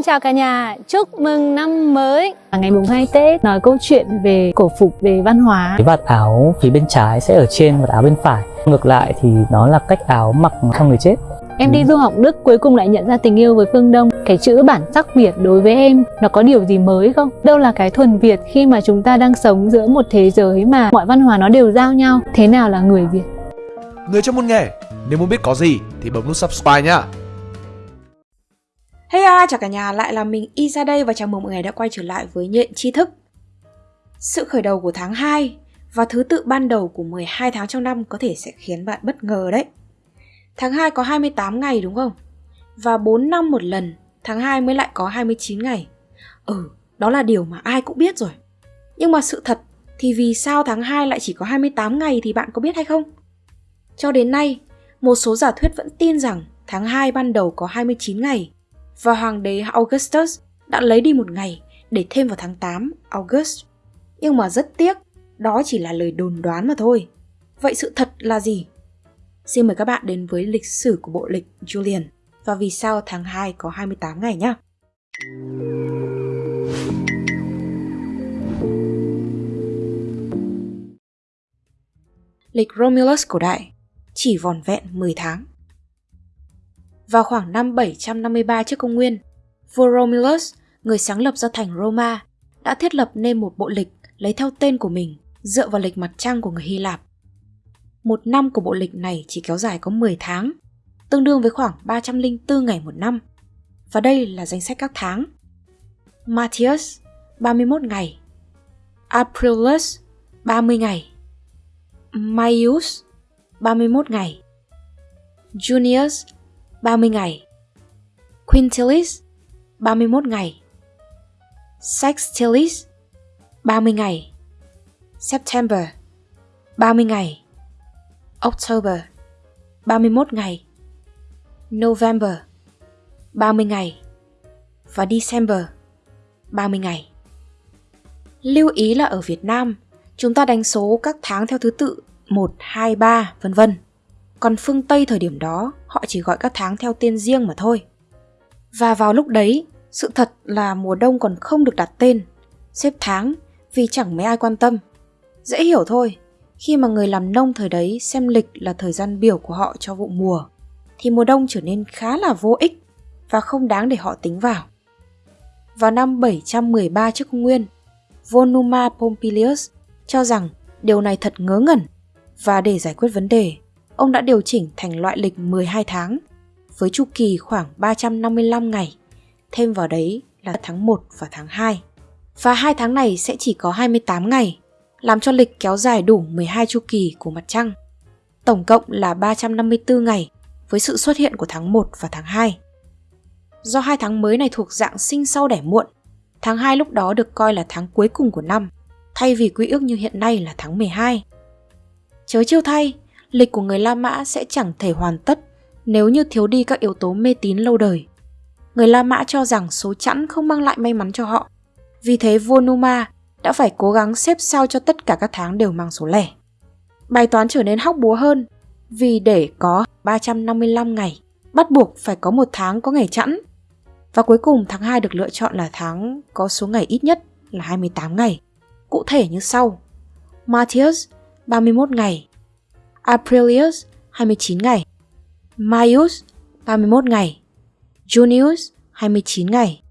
Xin chào cả nhà, chúc mừng năm mới. Ngày mùng 2 Tết nói câu chuyện về cổ phục, về văn hóa. Cái vạt áo phía bên trái sẽ ở trên và áo bên phải. Ngược lại thì nó là cách áo mặc cho người chết. Em đi du học Đức cuối cùng lại nhận ra tình yêu với phương Đông. Cái chữ bản sắc Việt đối với em nó có điều gì mới không? Đâu là cái thuần Việt khi mà chúng ta đang sống giữa một thế giới mà mọi văn hóa nó đều giao nhau? Thế nào là người Việt? Người trong môn nghề, nếu muốn biết có gì thì bấm nút subscribe nhá Hey à, chào cả nhà, lại là mình Isa đây và chào mừng mọi người đã quay trở lại với Nhện Tri Thức. Sự khởi đầu của tháng 2 và thứ tự ban đầu của 12 tháng trong năm có thể sẽ khiến bạn bất ngờ đấy. Tháng 2 có 28 ngày đúng không? Và 4 năm một lần, tháng 2 mới lại có 29 ngày. Ừ, đó là điều mà ai cũng biết rồi. Nhưng mà sự thật thì vì sao tháng 2 lại chỉ có 28 ngày thì bạn có biết hay không? Cho đến nay, một số giả thuyết vẫn tin rằng tháng 2 ban đầu có 29 ngày và hoàng đế Augustus đã lấy đi một ngày để thêm vào tháng 8 August. Nhưng mà rất tiếc, đó chỉ là lời đồn đoán mà thôi. Vậy sự thật là gì? Xin mời các bạn đến với lịch sử của bộ lịch Julian và vì sao tháng 2 có 28 ngày nhé. Lịch Romulus cổ đại chỉ vòn vẹn 10 tháng. Vào khoảng năm 753 trước công nguyên, vua Romulus, người sáng lập ra thành Roma, đã thiết lập nên một bộ lịch lấy theo tên của mình dựa vào lịch mặt trăng của người Hy Lạp. Một năm của bộ lịch này chỉ kéo dài có 10 tháng, tương đương với khoảng 304 ngày một năm. Và đây là danh sách các tháng. Matthias 31 ngày Aprilus 30 ngày Maius 31 ngày Junius 30 ngày. Quintilis 31 ngày. Sextilis 30 ngày. September 30 ngày. October 31 ngày. November 30 ngày. Và December 30 ngày. Lưu ý là ở Việt Nam, chúng ta đánh số các tháng theo thứ tự 1, 2, 3, vân vân. Còn phương Tây thời điểm đó, họ chỉ gọi các tháng theo tên riêng mà thôi. Và vào lúc đấy, sự thật là mùa đông còn không được đặt tên, xếp tháng vì chẳng mấy ai quan tâm. Dễ hiểu thôi, khi mà người làm nông thời đấy xem lịch là thời gian biểu của họ cho vụ mùa, thì mùa đông trở nên khá là vô ích và không đáng để họ tính vào. Vào năm 713 trước công nguyên, Vonuma Pompilius cho rằng điều này thật ngớ ngẩn và để giải quyết vấn đề, ông đã điều chỉnh thành loại lịch 12 tháng với chu kỳ khoảng 355 ngày, thêm vào đấy là tháng 1 và tháng 2. Và hai tháng này sẽ chỉ có 28 ngày, làm cho lịch kéo dài đủ 12 chu kỳ của mặt trăng. Tổng cộng là 354 ngày với sự xuất hiện của tháng 1 và tháng 2. Do hai tháng mới này thuộc dạng sinh sau đẻ muộn, tháng 2 lúc đó được coi là tháng cuối cùng của năm, thay vì quy ước như hiện nay là tháng 12. Chớ chiêu thay, lịch của người La Mã sẽ chẳng thể hoàn tất nếu như thiếu đi các yếu tố mê tín lâu đời. Người La Mã cho rằng số chẵn không mang lại may mắn cho họ. Vì thế vua Numa đã phải cố gắng xếp sao cho tất cả các tháng đều mang số lẻ. Bài toán trở nên hóc búa hơn vì để có 355 ngày, bắt buộc phải có một tháng có ngày chẵn. Và cuối cùng tháng 2 được lựa chọn là tháng có số ngày ít nhất là 28 ngày. Cụ thể như sau. Matthias 31 ngày, Aprilius 29 ngày, Maius 31 ngày, Junius 29 ngày,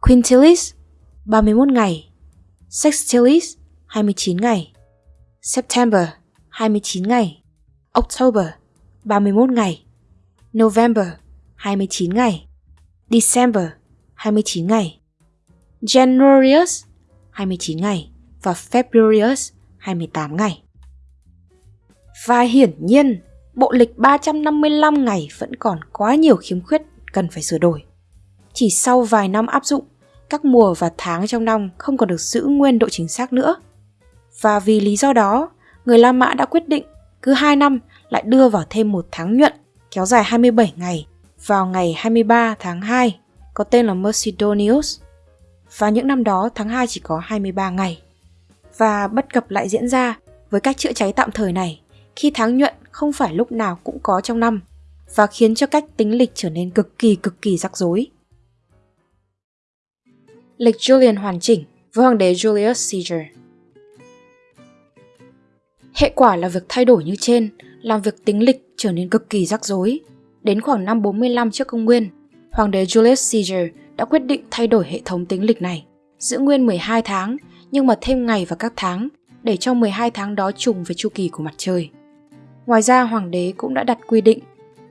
Quintilis 31 ngày, Sextilis 29 ngày, September 29 ngày, October 31 ngày, November 29 ngày, December 29 ngày, Januarius 29 ngày. Và Februarius 28 ngày. Và hiển nhiên, bộ lịch 355 ngày vẫn còn quá nhiều khiếm khuyết cần phải sửa đổi. Chỉ sau vài năm áp dụng, các mùa và tháng trong năm không còn được giữ nguyên độ chính xác nữa. Và vì lý do đó, người La Mã đã quyết định cứ 2 năm lại đưa vào thêm một tháng nhuận kéo dài 27 ngày vào ngày 23 tháng 2 có tên là Mercedonius. Và những năm đó tháng 2 chỉ có 23 ngày. Và bất cập lại diễn ra với cách chữa cháy tạm thời này khi tháng nhuận không phải lúc nào cũng có trong năm và khiến cho cách tính lịch trở nên cực kỳ cực kỳ rắc rối. Lịch Julian hoàn chỉnh với hoàng đế Julius Caesar. Hệ quả là việc thay đổi như trên làm việc tính lịch trở nên cực kỳ rắc rối. Đến khoảng năm 45 trước công nguyên, hoàng đế Julius Caesar đã quyết định thay đổi hệ thống tính lịch này, giữ nguyên 12 tháng nhưng mà thêm ngày và các tháng để cho 12 tháng đó trùng với chu kỳ của mặt trời. Ngoài ra hoàng đế cũng đã đặt quy định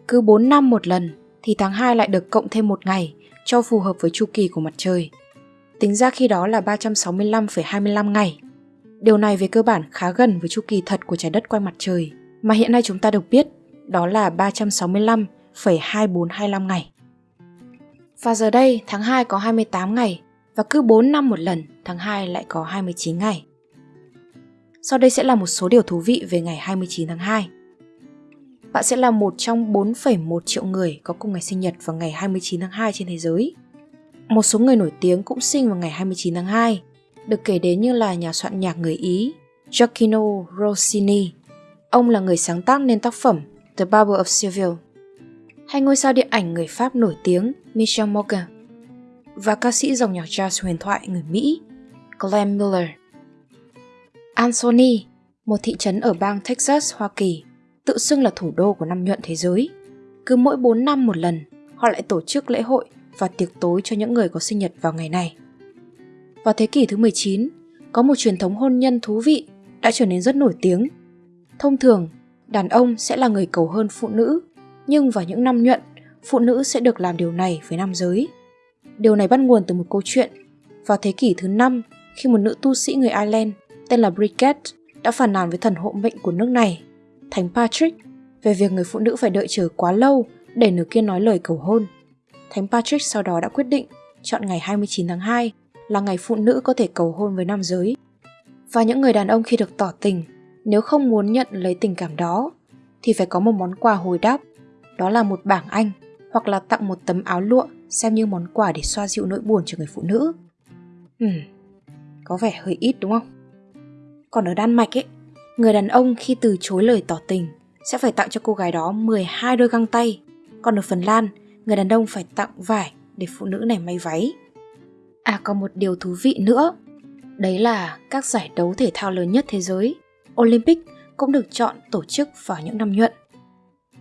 cứ 4 năm một lần thì tháng 2 lại được cộng thêm một ngày cho phù hợp với chu kỳ của mặt trời. Tính ra khi đó là 365,25 ngày. Điều này về cơ bản khá gần với chu kỳ thật của trái đất quay mặt trời, mà hiện nay chúng ta được biết đó là 365,2425 ngày. Và giờ đây tháng 2 có 28 ngày và cứ 4 năm một lần tháng 2 lại có 29 ngày. Sau đây sẽ là một số điều thú vị về ngày 29 tháng 2. Bạn sẽ là một trong 4,1 triệu người có cùng ngày sinh nhật vào ngày 29 tháng 2 trên thế giới. Một số người nổi tiếng cũng sinh vào ngày 29 tháng 2, được kể đến như là nhà soạn nhạc người Ý Giacchino Rossini. Ông là người sáng tác nên tác phẩm The Barber of Seville. Hay ngôi sao điện ảnh người Pháp nổi tiếng Michel Morgan và ca sĩ dòng nhạc jazz huyền thoại người Mỹ Glenn Miller. Anthony, một thị trấn ở bang Texas, Hoa Kỳ, tự xưng là thủ đô của năm nhuận thế giới. Cứ mỗi 4 năm một lần, họ lại tổ chức lễ hội và tiệc tối cho những người có sinh nhật vào ngày này. Vào thế kỷ thứ 19, có một truyền thống hôn nhân thú vị đã trở nên rất nổi tiếng. Thông thường, đàn ông sẽ là người cầu hôn phụ nữ, nhưng vào những năm nhuận, phụ nữ sẽ được làm điều này với nam giới. Điều này bắt nguồn từ một câu chuyện. Vào thế kỷ thứ 5, khi một nữ tu sĩ người Ireland tên là Brigitte đã phàn nàn với thần hộ mệnh của nước này, Thánh Patrick, về việc người phụ nữ phải đợi chờ quá lâu để nửa kia nói lời cầu hôn. Thánh Patrick sau đó đã quyết định chọn ngày 29 tháng 2 là ngày phụ nữ có thể cầu hôn với nam giới. Và những người đàn ông khi được tỏ tình, nếu không muốn nhận lấy tình cảm đó, thì phải có một món quà hồi đáp, đó là một bảng Anh hoặc là tặng một tấm áo lụa xem như món quà để xoa dịu nỗi buồn cho người phụ nữ. Hmm, có vẻ hơi ít đúng không? Còn ở Đan Mạch ấy, người đàn ông khi từ chối lời tỏ tình sẽ phải tặng cho cô gái đó 12 đôi găng tay. Còn ở Phần Lan, người đàn ông phải tặng vải để phụ nữ này may váy. À còn một điều thú vị nữa, đấy là các giải đấu thể thao lớn nhất thế giới, Olympic cũng được chọn tổ chức vào những năm nhuận.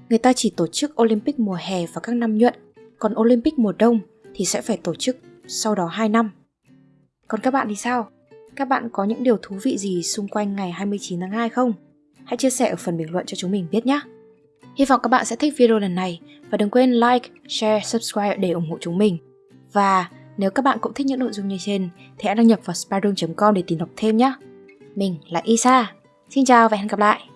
Người ta chỉ tổ chức Olympic mùa hè vào các năm nhuận, còn Olympic mùa đông thì sẽ phải tổ chức sau đó 2 năm. Còn các bạn thì sao? Các bạn có những điều thú vị gì xung quanh ngày 29 tháng 2 không? Hãy chia sẻ ở phần bình luận cho chúng mình biết nhé! Hy vọng các bạn sẽ thích video lần này và đừng quên like, share, subscribe để ủng hộ chúng mình. Và nếu các bạn cũng thích những nội dung như trên thì hãy đăng nhập vào spyroom.com để tìm đọc thêm nhé. Mình là Isa. Xin chào và hẹn gặp lại!